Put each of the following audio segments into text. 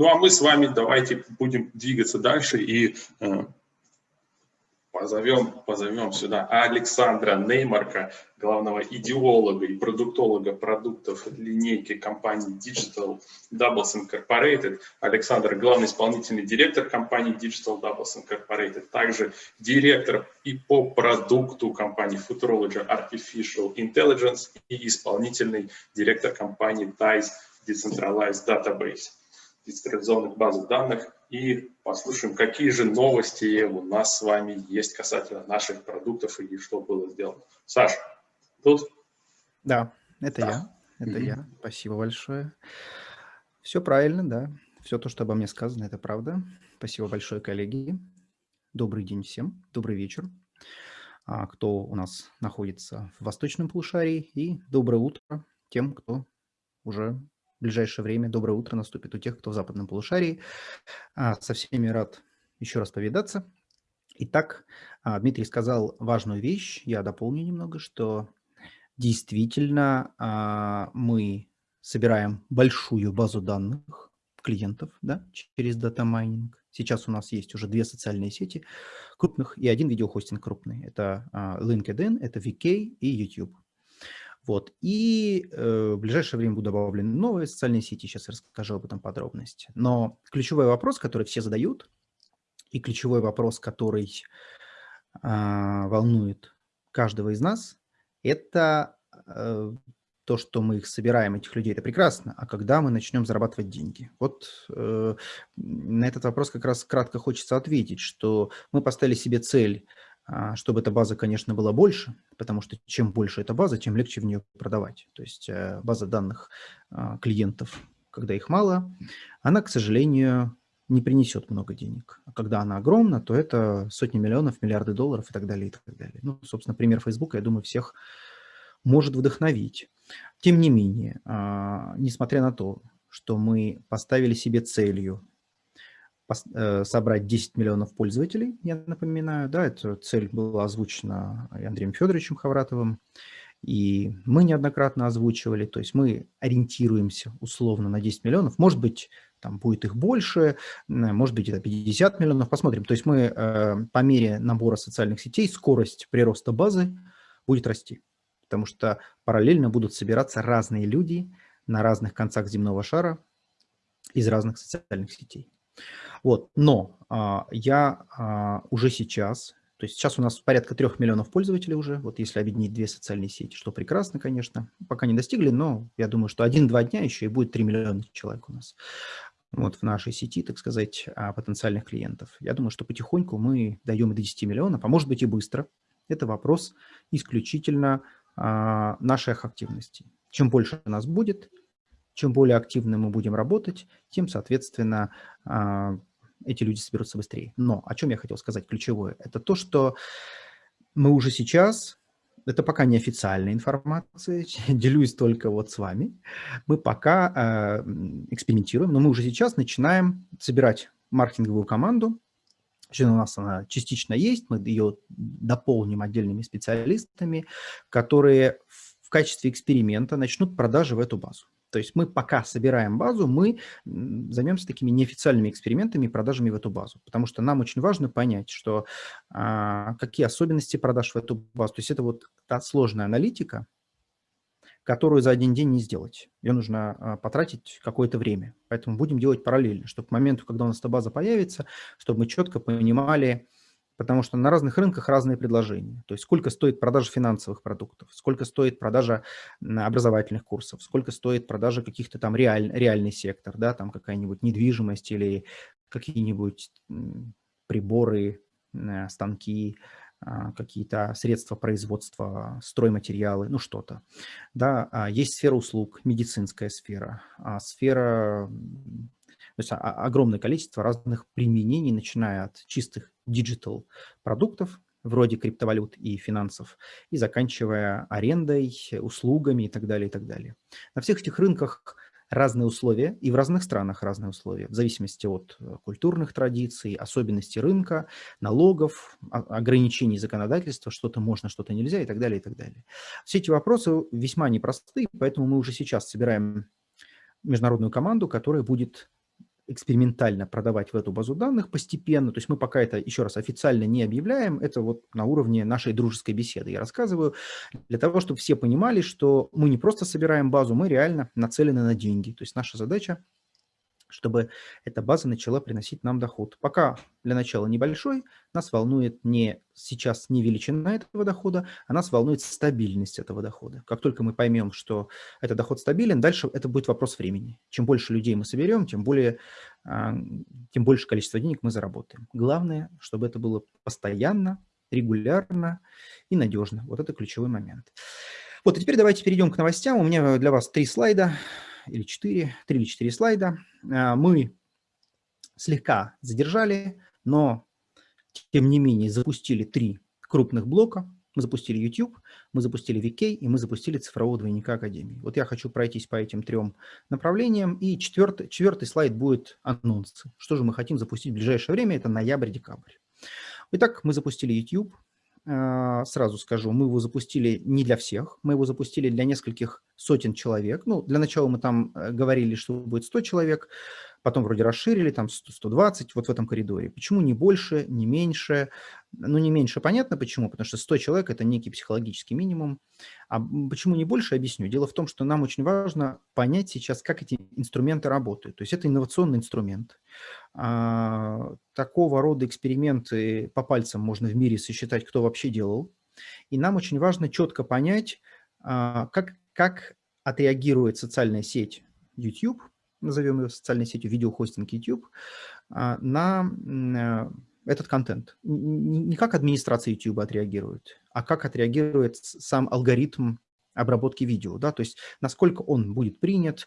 Ну а мы с вами давайте будем двигаться дальше и э, позовем, позовем сюда Александра Неймарка, главного идеолога и продуктолога продуктов линейки компании Digital Doubles Incorporated. Александр – главный исполнительный директор компании Digital Doubles Incorporated, также директор и по продукту компании Futurology Artificial Intelligence и исполнительный директор компании TICE Decentralized Database децентрализованных баз данных и послушаем, какие же новости у нас с вами есть касательно наших продуктов и что было сделано. Саша, тут? Да, это да. я. Это mm -hmm. я. Спасибо большое. Все правильно, да. Все то, что обо мне сказано, это правда. Спасибо большое, коллеги. Добрый день всем. Добрый вечер. А, кто у нас находится в восточном полушарии. И доброе утро тем, кто уже в ближайшее время доброе утро наступит у тех, кто в западном полушарии. А, со всеми рад еще раз повидаться. Итак, а, Дмитрий сказал важную вещь, я дополню немного, что действительно а, мы собираем большую базу данных клиентов да, через дата майнинг. Сейчас у нас есть уже две социальные сети крупных и один видеохостинг крупный. Это LinkedIn, это VK и YouTube. Вот. И э, в ближайшее время будут добавлены новые социальные сети, сейчас расскажу об этом подробности. Но ключевой вопрос, который все задают, и ключевой вопрос, который э, волнует каждого из нас, это э, то, что мы их собираем, этих людей, это прекрасно, а когда мы начнем зарабатывать деньги? Вот э, на этот вопрос как раз кратко хочется ответить, что мы поставили себе цель чтобы эта база, конечно, была больше, потому что чем больше эта база, тем легче в нее продавать. То есть э, база данных а, клиентов, когда их мало, она, к сожалению, не принесет много денег. А когда она огромна, то это сотни миллионов, миллиарды долларов и так далее, и так далее. Ну, собственно, пример Facebook, я думаю, всех может вдохновить. Тем не менее, несмотря на то, что мы поставили себе целью собрать 10 миллионов пользователей, я напоминаю, да, эта цель была озвучена Андреем Федоровичем Хавратовым, и мы неоднократно озвучивали, то есть мы ориентируемся условно на 10 миллионов, может быть, там будет их больше, может быть, это 50 миллионов, посмотрим. То есть мы э, по мере набора социальных сетей скорость прироста базы будет расти, потому что параллельно будут собираться разные люди на разных концах земного шара из разных социальных сетей. Вот, но а, я а, уже сейчас, то есть сейчас у нас порядка трех миллионов пользователей уже, вот если объединить две социальные сети, что прекрасно, конечно. Пока не достигли, но я думаю, что один-два дня еще и будет 3 миллиона человек у нас вот в нашей сети, так сказать, а, потенциальных клиентов. Я думаю, что потихоньку мы дойдем до 10 миллионов, а может быть и быстро. Это вопрос исключительно а, наших активностей. Чем больше у нас будет, чем более активно мы будем работать, тем, соответственно, а, эти люди соберутся быстрее. Но о чем я хотел сказать ключевое? Это то, что мы уже сейчас, это пока не официальная информация, делюсь только вот с вами, мы пока э, экспериментируем, но мы уже сейчас начинаем собирать маркетинговую команду, у нас она частично есть, мы ее дополним отдельными специалистами, которые в качестве эксперимента начнут продажи в эту базу. То есть мы пока собираем базу, мы займемся такими неофициальными экспериментами и продажами в эту базу, потому что нам очень важно понять, что а, какие особенности продаж в эту базу. То есть это вот та сложная аналитика, которую за один день не сделать. Ее нужно а, потратить какое-то время. Поэтому будем делать параллельно, чтобы к моменту, когда у нас эта база появится, чтобы мы четко понимали, потому что на разных рынках разные предложения. То есть сколько стоит продажа финансовых продуктов, сколько стоит продажа образовательных курсов, сколько стоит продажа каких-то там реаль, реальный сектор, да, там какая-нибудь недвижимость или какие-нибудь приборы, станки, а, какие-то средства производства, стройматериалы, ну что-то. Да, а есть сфера услуг, медицинская сфера, а сфера то есть огромное количество разных применений, начиная от чистых digital продуктов, вроде криптовалют и финансов, и заканчивая арендой, услугами и так далее, и так далее. На всех этих рынках разные условия, и в разных странах разные условия, в зависимости от э, культурных традиций, особенностей рынка, налогов, ограничений законодательства, что-то можно, что-то нельзя и так далее, и так далее. Все эти вопросы весьма непростые, поэтому мы уже сейчас собираем международную команду, которая будет экспериментально продавать в эту базу данных постепенно. То есть мы пока это, еще раз, официально не объявляем. Это вот на уровне нашей дружеской беседы я рассказываю, для того, чтобы все понимали, что мы не просто собираем базу, мы реально нацелены на деньги. То есть наша задача чтобы эта база начала приносить нам доход. Пока для начала небольшой, нас волнует не сейчас не величина этого дохода, а нас волнует стабильность этого дохода. Как только мы поймем, что этот доход стабилен, дальше это будет вопрос времени. Чем больше людей мы соберем, тем, более, а, тем больше количество денег мы заработаем. Главное, чтобы это было постоянно, регулярно и надежно. Вот это ключевой момент. Вот, и теперь давайте перейдем к новостям. У меня для вас три слайда или 4, 3 или 4 слайда. А, мы слегка задержали, но тем не менее запустили три крупных блока. Мы запустили YouTube, мы запустили VK и мы запустили цифрового двойника Академии. Вот я хочу пройтись по этим трем направлениям. И четвертый, четвертый слайд будет анонсы. Что же мы хотим запустить в ближайшее время? Это ноябрь-декабрь. Итак, мы запустили YouTube. А, сразу скажу, мы его запустили не для всех, мы его запустили для нескольких сотен человек. Ну, для начала мы там э, говорили, что будет 100 человек, потом вроде расширили, там 100, 120, вот в этом коридоре. Почему не больше, не меньше? Ну, не меньше понятно почему, потому что 100 человек – это некий психологический минимум. А почему не больше, объясню. Дело в том, что нам очень важно понять сейчас, как эти инструменты работают. То есть это инновационный инструмент. А, такого рода эксперименты по пальцам можно в мире сосчитать, кто вообще делал. И нам очень важно четко понять, а, как, как отреагирует социальная сеть YouTube – назовем ее социальной сетью, видеохостинг YouTube, а, на этот контент. Не как администрация YouTube отреагирует, а как отреагирует сам алгоритм обработки видео, да, то есть насколько он будет принят,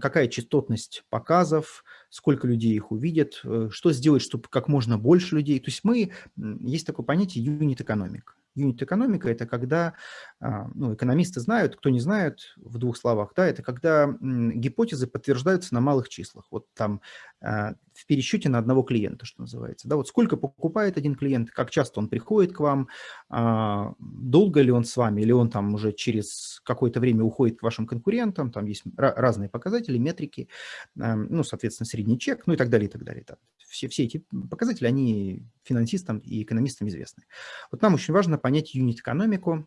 какая частотность показов, сколько людей их увидят, э, что сделать, чтобы как можно больше людей. То есть мы, есть такое понятие юнит-экономик. Юнит-экономика – это когда, ну, экономисты знают, кто не знает, в двух словах, да, это когда гипотезы подтверждаются на малых числах. Вот там а, в пересчете на одного клиента, что называется. Да, вот сколько покупает один клиент, как часто он приходит к вам, а, долго ли он с вами, или он там уже через какое-то время уходит к вашим конкурентам, там есть разные показатели, метрики, ну, соответственно, средний чек, ну и так далее, и так далее. Все, все эти показатели, они финансистам и экономистам известны. Вот нам очень важно понять юнит-экономику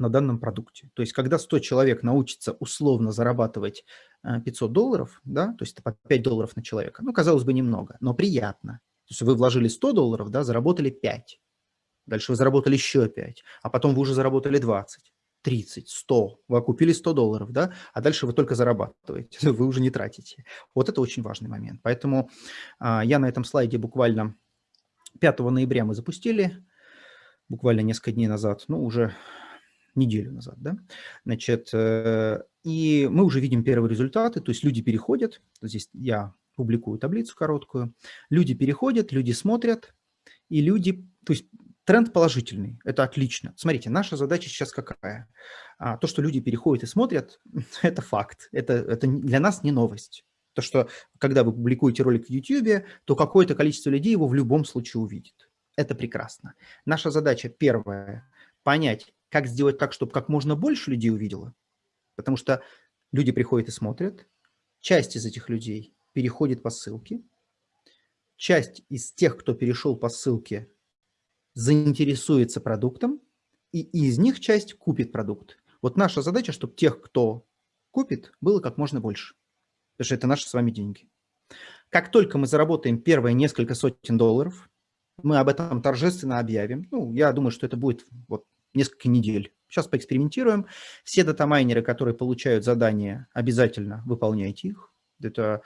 на данном продукте. То есть, когда 100 человек научится условно зарабатывать 500 э, долларов, да, то есть это по 5 долларов на человека, ну, казалось бы, немного, но приятно. То есть вы вложили 100 долларов, да, заработали 5. Дальше вы заработали еще 5, а потом вы уже заработали 20. 30, 100, вы окупили 100 долларов, да, а дальше вы только зарабатываете, вы уже не тратите. Вот это очень важный момент. Поэтому а, я на этом слайде буквально 5 ноября мы запустили, буквально несколько дней назад, ну, уже неделю назад, да, значит, э, и мы уже видим первые результаты, то есть люди переходят, здесь я публикую таблицу короткую, люди переходят, люди смотрят, и люди, то есть тренд положительный, это отлично. Смотрите, наша задача сейчас какая? А, то, что люди переходят и смотрят, это факт, это, это для нас не новость. То, что когда вы публикуете ролик в YouTube, то какое-то количество людей его в любом случае увидит. Это прекрасно. Наша задача первая – понять, как сделать так, чтобы как можно больше людей увидело. Потому что люди приходят и смотрят, часть из этих людей переходит по ссылке, часть из тех, кто перешел по ссылке, заинтересуется продуктом, и из них часть купит продукт. Вот наша задача, чтобы тех, кто купит, было как можно больше. Потому что это наши с вами деньги. Как только мы заработаем первые несколько сотен долларов, мы об этом торжественно объявим. Ну, я думаю, что это будет вот несколько недель. Сейчас поэкспериментируем. Все датамайнеры, которые получают задания, обязательно выполняйте их. Это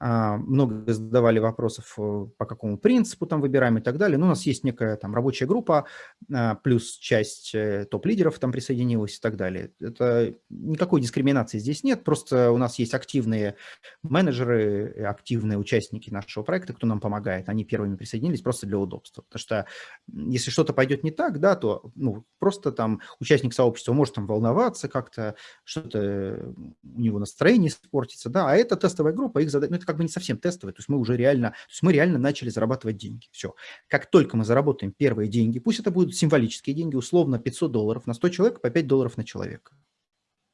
много задавали вопросов, э, по какому принципу там выбираем и так далее. Но у нас есть некая там рабочая группа, а, плюс часть э, топ-лидеров там присоединилась и так далее. Это никакой дискриминации здесь нет, просто у нас есть активные менеджеры, активные участники нашего проекта, кто нам помогает. Они первыми присоединились просто для удобства. Потому что если что-то пойдет не так, да, то ну, просто там участник сообщества может там волноваться как-то, что-то у него настроение испортится, да, а это тестовая группа, их задать, ну, это как бы не совсем тестовый, то есть мы уже реально, то есть мы реально начали зарабатывать деньги. Все. Как только мы заработаем первые деньги, пусть это будут символические деньги, условно 500 долларов на 100 человек, по 5 долларов на человека.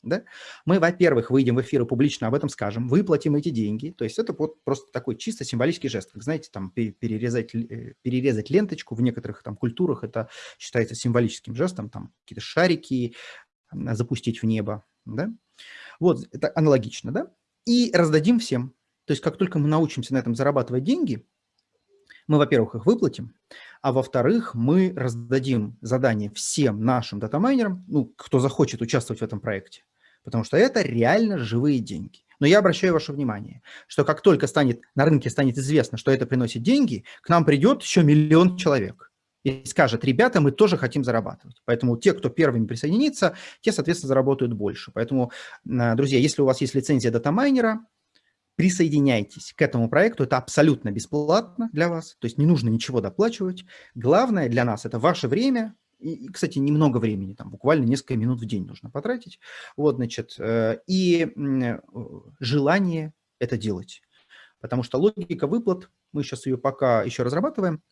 Да? Мы, во-первых, выйдем в эфир и публично об этом скажем, выплатим эти деньги. То есть это вот просто такой чисто символический жест. Как знаете, там перерезать, э, перерезать ленточку в некоторых там культурах, это считается символическим жестом, там какие-то шарики запустить в небо. Да? Вот, это аналогично, да? И раздадим всем. То есть как только мы научимся на этом зарабатывать деньги, мы, во-первых, их выплатим, а во-вторых, мы раздадим задание всем нашим датамайнерам, ну, кто захочет участвовать в этом проекте, потому что это реально живые деньги. Но я обращаю ваше внимание, что как только станет, на рынке станет известно, что это приносит деньги, к нам придет еще миллион человек и скажет, ребята, мы тоже хотим зарабатывать. Поэтому те, кто первыми присоединится, те, соответственно, заработают больше. Поэтому, э, друзья, если у вас есть лицензия датамайнера, присоединяйтесь к этому проекту, это абсолютно бесплатно для вас, то есть не нужно ничего доплачивать. Главное для нас – это ваше время, и, кстати, немного времени, там буквально несколько минут в день нужно потратить, вот, значит, э, и э, желание это делать. Потому что логика выплат, мы сейчас ее пока еще разрабатываем,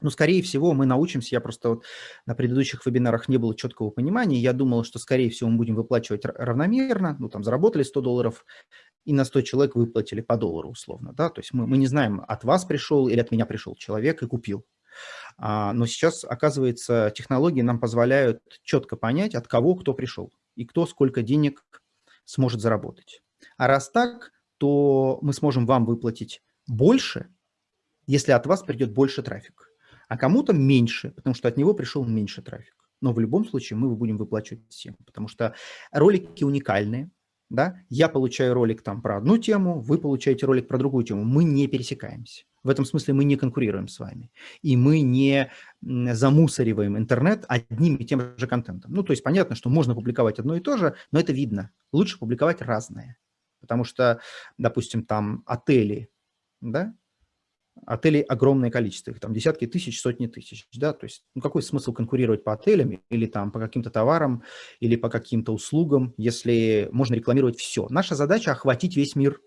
но, скорее всего, мы научимся, я просто вот на предыдущих вебинарах не было четкого понимания, я думал, что, скорее всего, мы будем выплачивать равномерно, ну, там, заработали 100 долларов, и на 100 человек выплатили по доллару условно, да, то есть мы, мы не знаем, от вас пришел или от меня пришел человек и купил. А, но сейчас, оказывается, технологии нам позволяют четко понять, от кого кто пришел и кто сколько денег сможет заработать. А раз так, то мы сможем вам выплатить больше, если от вас придет больше трафик, а кому-то меньше, потому что от него пришел меньше трафик. Но в любом случае мы будем выплачивать всем, потому что ролики уникальные, да, я получаю ролик там про одну тему, вы получаете ролик про другую тему, мы не пересекаемся. В этом смысле мы не конкурируем с вами. И мы не замусориваем интернет одним и тем же контентом. Ну, то есть понятно, что можно публиковать одно и то же, но это видно. Лучше публиковать разное. Потому что, допустим, там отели, да, Отелей огромное количество, их там десятки тысяч, сотни тысяч, да, то есть ну, какой смысл конкурировать по отелям или там по каким-то товарам или по каким-то услугам, если можно рекламировать все. Наша задача – охватить весь мир.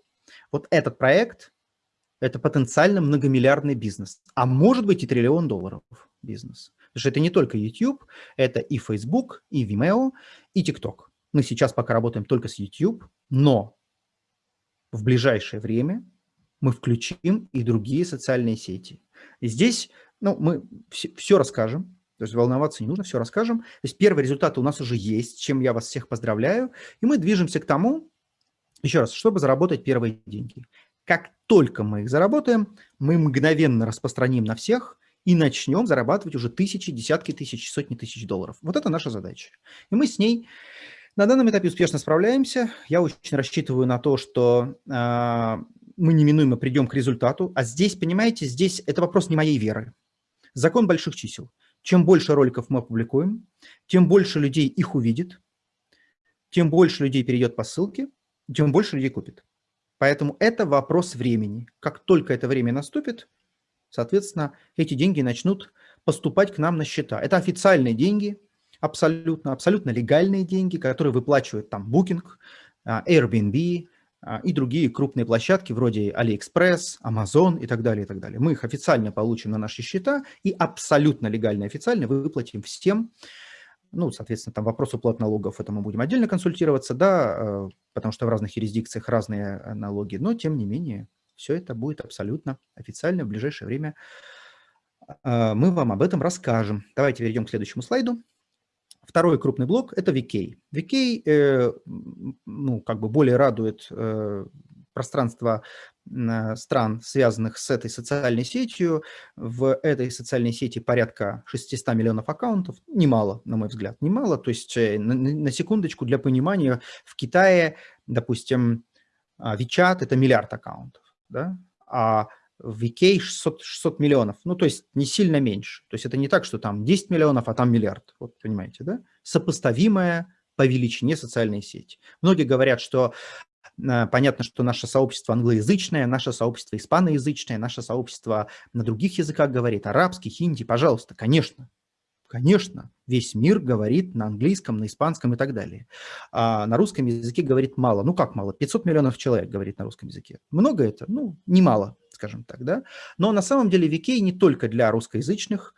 Вот этот проект – это потенциально многомиллиардный бизнес, а может быть и триллион долларов бизнес. Потому что это не только YouTube, это и Facebook, и Vimeo, и TikTok. Мы сейчас пока работаем только с YouTube, но в ближайшее время мы включим и другие социальные сети. И здесь ну, мы все, все расскажем, то есть волноваться не нужно, все расскажем. То есть первые результаты у нас уже есть, чем я вас всех поздравляю. И мы движемся к тому, еще раз, чтобы заработать первые деньги. Как только мы их заработаем, мы мгновенно распространим на всех и начнем зарабатывать уже тысячи, десятки тысяч, сотни тысяч долларов. Вот это наша задача. И мы с ней на данном этапе успешно справляемся. Я очень рассчитываю на то, что э, мы неминуемо придем к результату. А здесь, понимаете, здесь это вопрос не моей веры. Закон больших чисел. Чем больше роликов мы опубликуем, тем больше людей их увидит, тем больше людей перейдет по ссылке, тем больше людей купит. Поэтому это вопрос времени. Как только это время наступит, соответственно, эти деньги начнут поступать к нам на счета. Это официальные деньги, абсолютно, абсолютно легальные деньги, которые выплачивают там Booking, а, Airbnb, и другие крупные площадки вроде AliExpress, Amazon и так далее, и так далее. Мы их официально получим на наши счета и абсолютно легально официально выплатим всем. Ну, соответственно, там вопрос уплат налогов, это мы будем отдельно консультироваться, да, э, потому что в разных юрисдикциях разные э, налоги, но тем не менее все это будет абсолютно официально в ближайшее время. Э, мы вам об этом расскажем. Давайте перейдем к следующему слайду. Второй крупный блок – это VK. VK э, ну, как бы более радует э, пространство э, стран, связанных с этой социальной сетью. В этой социальной сети порядка 600 миллионов аккаунтов. Немало, на мой взгляд, немало. То есть, э, на, на секундочку, для понимания, в Китае, допустим, WeChat – это миллиард аккаунтов, да? а в VK 600, 600 миллионов, ну, то есть не сильно меньше. То есть это не так, что там 10 миллионов, а там миллиард, вот понимаете, да? Сопоставимая по величине социальной сети. Многие говорят, что э, понятно, что наше сообщество англоязычное, наше сообщество испаноязычное, наше сообщество на других языках говорит, арабский, хинди, пожалуйста, конечно, Конечно, весь мир говорит на английском, на испанском и так далее. А на русском языке говорит мало. Ну как мало? 500 миллионов человек говорит на русском языке. Много это? Ну, немало скажем так, да. Но на самом деле VK не только для русскоязычных,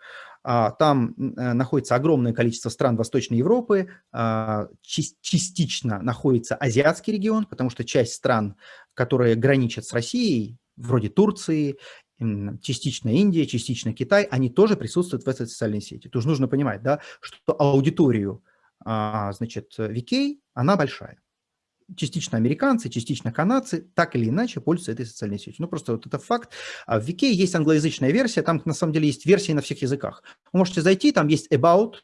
А, там находится огромное количество стран Восточной Европы, а, частично находится азиатский регион, потому что часть стран, которые граничат с Россией, вроде Турции, частично Индия, частично Китай, они тоже присутствуют в этой социальной сети. Тоже нужно понимать, да, что аудиторию, а, значит, VK, она большая частично американцы, частично канадцы, так или иначе пользуются этой социальной сетью. Ну, просто вот это факт. А в Вики есть англоязычная версия, там на самом деле есть версии на всех языках. Вы можете зайти, там есть about,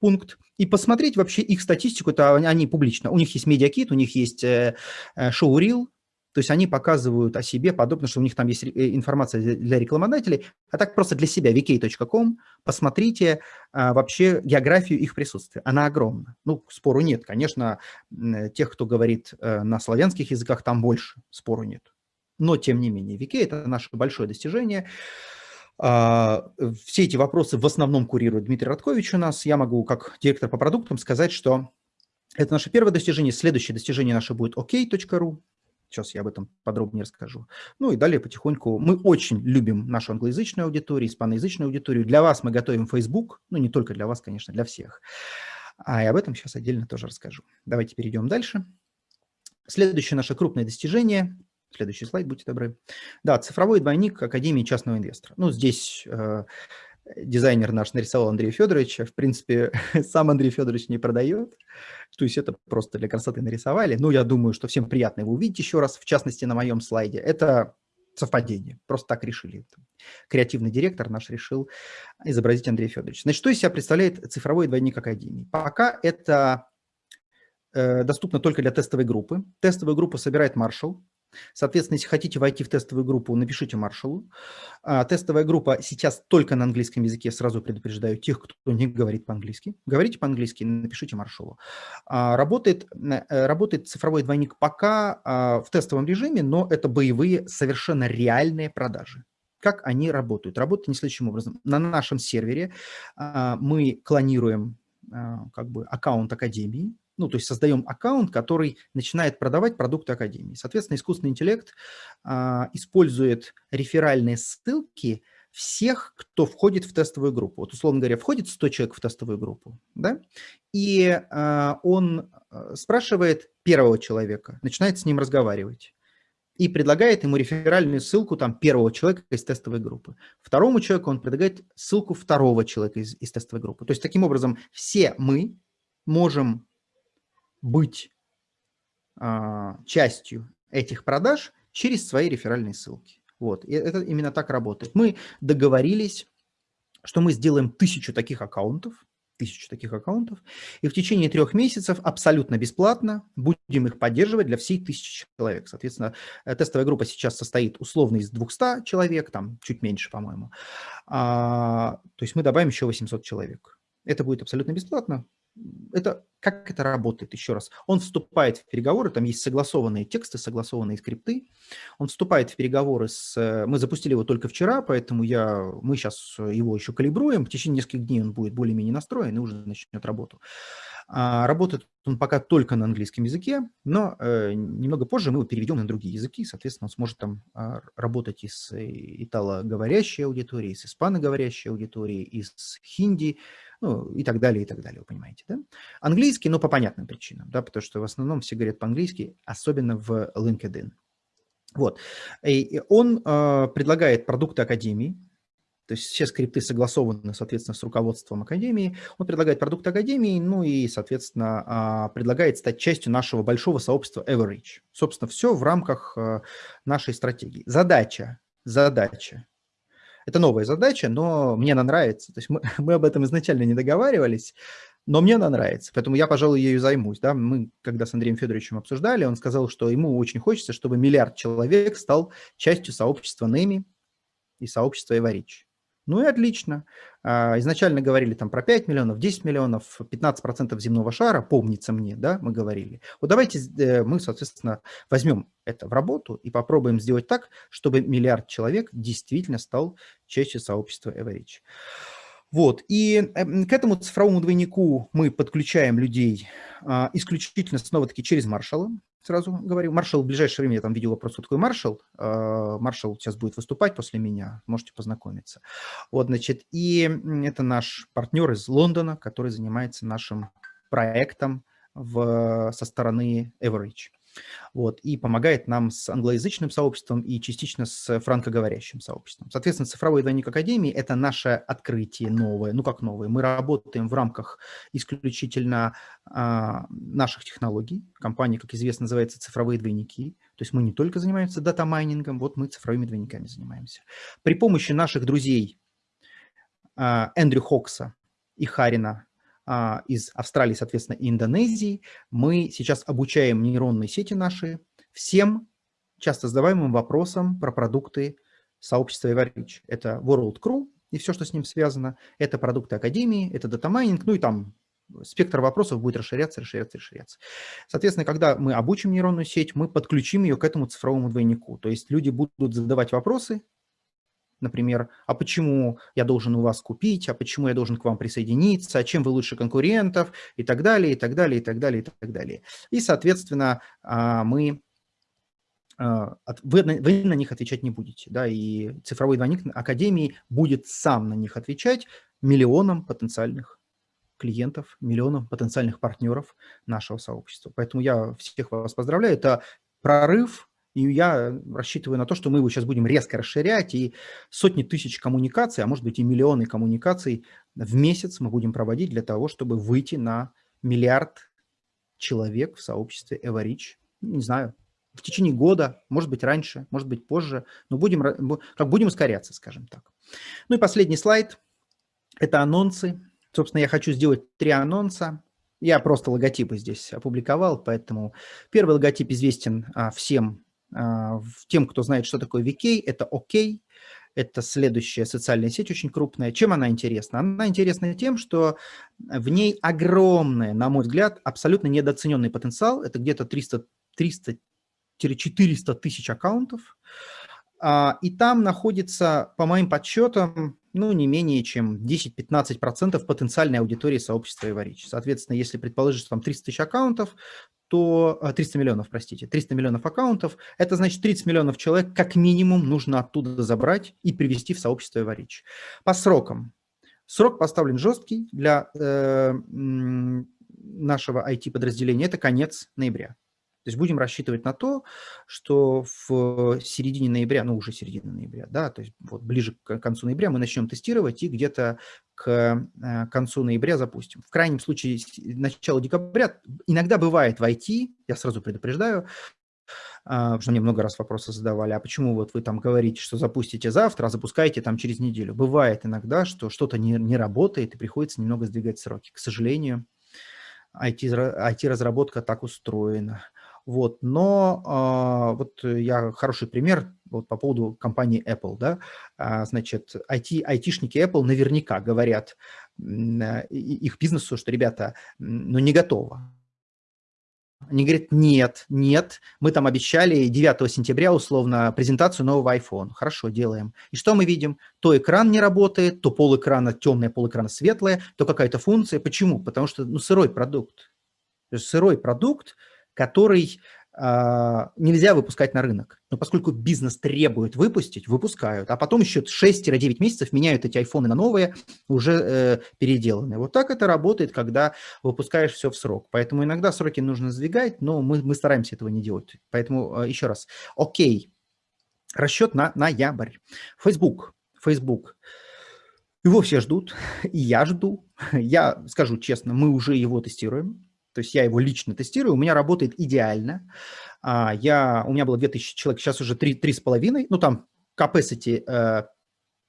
пункт, и посмотреть вообще их статистику, это они публично. У них есть медиакит, у них есть э, э, шоу-рил, то есть они показывают о себе подобно, что у них там есть э, информация для рекламодателей, а так просто для себя, vk.com, посмотрите а, вообще географию их присутствия. Она огромна. Ну, спору нет. Конечно, тех, кто говорит а, на славянских языках, там больше, спору нет. Но, тем не менее, VK – это наше большое достижение. А, все эти вопросы в основном курирует Дмитрий Радкович у нас. Я могу, как директор по продуктам, сказать, что это наше первое достижение. Следующее достижение наше будет ok.ru. Сейчас я об этом подробнее расскажу. Ну и далее потихоньку. Мы очень любим нашу англоязычную аудиторию, испаноязычную аудиторию. Для вас мы готовим Facebook, ну не только для вас, конечно, для всех. А и об этом сейчас отдельно тоже расскажу. Давайте перейдем дальше. Следующее наше крупное достижение. Следующий слайд, будьте добры. Да, цифровой двойник Академии частного инвестора. Ну, здесь э, дизайнер наш нарисовал Андрея Федоровича. В принципе, сам Андрей Федорович не продает. То есть это просто для красоты нарисовали. Ну, я думаю, что всем приятно его увидеть еще раз, в частности, на моем слайде. Это совпадение. Просто так решили. Креативный директор наш решил изобразить Андрея Федоровича. Значит, что из себя представляет цифровой двойник Академии? Пока это э, доступно только для тестовой группы. Тестовую группу собирает маршал. Соответственно, если хотите войти в тестовую группу, напишите маршалу. А, тестовая группа сейчас только на английском языке, сразу предупреждаю тех, кто не говорит по-английски. Говорите по-английски, напишите маршалу. А, работает, э, работает цифровой двойник пока а, в тестовом режиме, но это боевые, совершенно реальные продажи. Как они работают? Работают не следующим образом. На нашем сервере мы клонируем как бы аккаунт Академии, ну, то есть создаем аккаунт, который начинает продавать продукты Академии. Соответственно, искусственный интеллект а, использует реферальные ссылки всех, кто входит в тестовую группу. Вот, условно говоря, входит 100 человек в тестовую группу, да, и а, он а, спрашивает первого человека, начинает с ним разговаривать и предлагает ему реферальную ссылку там первого человека из тестовой группы. Второму человеку он предлагает ссылку второго человека из, из тестовой группы. То есть таким образом все мы можем быть а, частью этих продаж через свои реферальные ссылки. Вот, и это именно так работает. Мы договорились, что мы сделаем тысячу таких аккаунтов, тысячу таких аккаунтов, и в течение трех месяцев абсолютно бесплатно будем их поддерживать для всей тысячи человек. Соответственно, э, тестовая группа сейчас состоит условно из 200 человек, там чуть меньше, по-моему. А, то есть мы добавим еще 800 человек. Это будет абсолютно бесплатно это, как это работает, еще раз. Он вступает в переговоры, там есть согласованные тексты, согласованные скрипты. Он вступает в переговоры с... Э, мы запустили его только вчера, поэтому я, мы сейчас его еще калибруем. В течение нескольких дней он будет более-менее настроен и уже начнет работу. А, работает он пока только на английском языке, но э, немного позже мы его переведем на другие языки, соответственно, он сможет там а, работать и с италоговорящей аудиторией, и с испаноговорящей аудиторией, и с хинди, ну, и так далее, и так далее, вы понимаете, да? Английский, но по понятным причинам, да, потому что в основном все говорят по-английски, особенно в LinkedIn. Вот. И он э, предлагает продукты Академии, то есть все скрипты согласованы, соответственно, с руководством Академии. Он предлагает продукты Академии, ну и, соответственно, а, предлагает стать частью нашего большого сообщества Everreach. Собственно, все в рамках э, нашей стратегии. Задача, задача это новая задача, но мне она нравится. То есть мы, мы об этом изначально не договаривались, но мне она нравится, поэтому я, пожалуй, ею займусь. Да? Мы, когда с Андреем Федоровичем обсуждали, он сказал, что ему очень хочется, чтобы миллиард человек стал частью сообщества НЭМИ и сообщества Эварич. Ну и отлично. А, изначально говорили там про 5 миллионов, 10 миллионов, 15% земного шара, помнится мне, да, мы говорили. Вот давайте э, мы, соответственно, возьмем это в работу и попробуем сделать так, чтобы миллиард человек действительно стал частью сообщества Average. Вот, и эм, к этому цифровому двойнику мы подключаем людей а, исключительно снова-таки через маршала. сразу говорю. Маршал в ближайшее время, я там видел вопрос, кто такой Маршал. А, Маршал сейчас будет выступать после меня, можете познакомиться. Вот, значит, и это наш партнер из Лондона, который занимается нашим проектом в, со стороны Everreach вот, и помогает нам с англоязычным сообществом и частично с франкоговорящим сообществом. Соответственно, цифровой двойник Академии – это наше открытие новое, ну как новое. Мы работаем в рамках исключительно а, наших технологий. Компания, как известно, называется «Цифровые двойники». То есть мы не только занимаемся data mining ом, вот мы цифровыми двойниками занимаемся. При помощи наших друзей а, Эндрю Хокса и Харина из Австралии, соответственно, и Индонезии. Мы сейчас обучаем нейронные сети наши всем часто задаваемым вопросам про продукты сообщества Everreach. Это World Crew и все, что с ним связано. Это продукты Академии, это data mining, ну и там спектр вопросов будет расширяться, расширяться, расширяться. Соответственно, когда мы обучим нейронную сеть, мы подключим ее к этому цифровому двойнику. То есть люди будут задавать вопросы, например, а почему я должен у вас купить, а почему я должен к вам присоединиться, а чем вы лучше конкурентов и так далее, и так далее, и так далее, и так далее. И, соответственно, а, мы а, вы, на них отвечать не будете, да, и цифровой двойник Академии будет сам на них отвечать миллионам потенциальных клиентов, миллионам потенциальных партнеров нашего сообщества. Поэтому я всех вас поздравляю. Это прорыв и я рассчитываю на то, что мы его сейчас будем резко расширять, и сотни тысяч коммуникаций, а может быть и миллионы коммуникаций в месяц мы будем проводить для того, чтобы выйти на миллиард человек в сообществе Эварич. Не знаю, в течение года, может быть раньше, может быть позже, но будем, как будем ускоряться, скажем так. Ну и последний слайд – это анонсы. Собственно, я хочу сделать три анонса. Я просто логотипы здесь опубликовал, поэтому первый логотип известен а, всем тем, кто знает, что такое VK, это OK, это следующая социальная сеть, очень крупная. Чем она интересна? Она интересна тем, что в ней огромный, на мой взгляд, абсолютно недооцененный потенциал. Это где-то 300-400 тысяч аккаунтов. А, и там находится, по моим подсчетам, ну, не менее чем 10-15% потенциальной аудитории сообщества Иварич. Соответственно, если предположить, что там 300 тысяч аккаунтов, то 300 а, миллионов, простите, 300 миллионов аккаунтов, это значит 30 миллионов человек как минимум нужно оттуда забрать и привести в сообщество Иварич. По срокам. Срок поставлен жесткий для э, нашего IT-подразделения, это конец ноября. То есть будем рассчитывать на то, что в середине ноября, ну уже середина ноября, да, то есть вот ближе к концу ноября мы начнем тестировать и где-то к э, концу ноября запустим. В крайнем случае начало декабря иногда бывает в IT, я сразу предупреждаю, а, потому что мне много раз вопросы задавали, а почему вот вы там говорите, что запустите завтра, а запускаете там через неделю. Бывает иногда, что что-то не, не работает и приходится немного сдвигать сроки. К сожалению, IT-разработка IT так устроена. Вот, но а, вот я хороший пример вот по поводу компании Apple, да, а, значит, IT, айтишники Apple наверняка говорят э, их бизнесу, что, ребята, ну не готово. Они говорят, нет, нет, мы там обещали 9 сентября условно презентацию нового iPhone. Хорошо, делаем. И что мы видим? То экран не работает, то пол экрана темное, пол экрана светлое, то какая-то функция. Почему? Потому что ну, сырой продукт. Сырой продукт, который э, нельзя выпускать на рынок. Но поскольку бизнес требует выпустить, выпускают, а потом еще 6-9 месяцев меняют эти айфоны на новые, уже э, переделанные. Вот так это работает, когда выпускаешь все в срок. Поэтому иногда сроки нужно сдвигать, но мы, мы стараемся этого не делать. Поэтому э, еще раз. Окей. Расчет на ноябрь. Facebook. Facebook. Его все ждут, и я жду. Я скажу честно, мы уже его тестируем. То есть я его лично тестирую, у меня работает идеально. А, я, у меня было 2000 человек, сейчас уже 3, 3,5, ну там capacity э,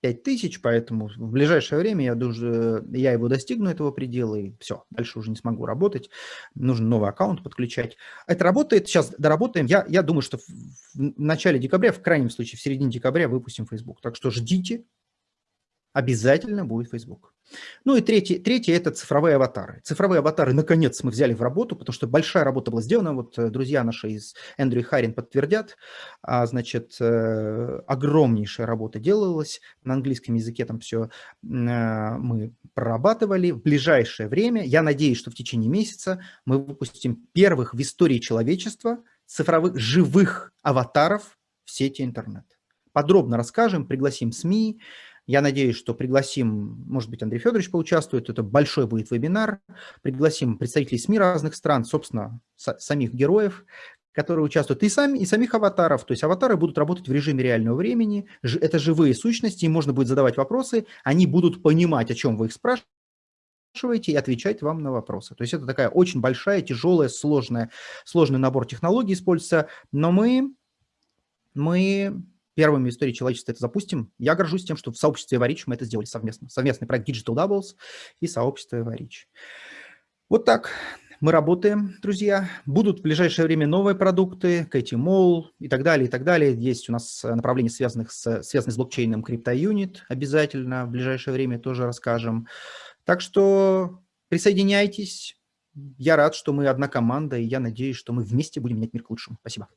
5000, поэтому в ближайшее время я, даже, я его достигну, этого предела, и все, дальше уже не смогу работать. Нужно новый аккаунт подключать. Это работает, сейчас доработаем. Я, я думаю, что в, в начале декабря, в крайнем случае в середине декабря выпустим Facebook. Так что ждите, обязательно будет Facebook. Ну и третье, третье – это цифровые аватары. Цифровые аватары, наконец, мы взяли в работу, потому что большая работа была сделана. Вот э, друзья наши из Эндрю и Харин подтвердят. А, значит, э, огромнейшая работа делалась. На английском языке там все э, мы прорабатывали. В ближайшее время, я надеюсь, что в течение месяца мы выпустим первых в истории человечества цифровых живых аватаров в сети интернет. Подробно расскажем, пригласим СМИ. Я надеюсь, что пригласим, может быть, Андрей Федорович поучаствует, это большой будет вебинар. Пригласим представителей СМИ разных стран, собственно, самих героев, которые участвуют, и, сами, и самих аватаров. То есть аватары будут работать в режиме реального времени. Это живые сущности, им можно будет задавать вопросы, они будут понимать, о чем вы их спрашиваете, и отвечать вам на вопросы. То есть это такая очень большая, тяжелая, сложная, сложный набор технологий используется, но мы, мы первыми в истории человечества это запустим. Я горжусь тем, что в сообществе Эварич мы это сделали совместно. Совместный проект Digital Doubles и сообщество Эварич. Вот так мы работаем, друзья. Будут в ближайшее время новые продукты, Кэти Мол и так далее, и так далее. Есть у нас направления, связанных с, связанные с блокчейном CryptoUnit. Обязательно в ближайшее время тоже расскажем. Так что присоединяйтесь. Я рад, что мы одна команда, и я надеюсь, что мы вместе будем менять мир к лучшему. Спасибо.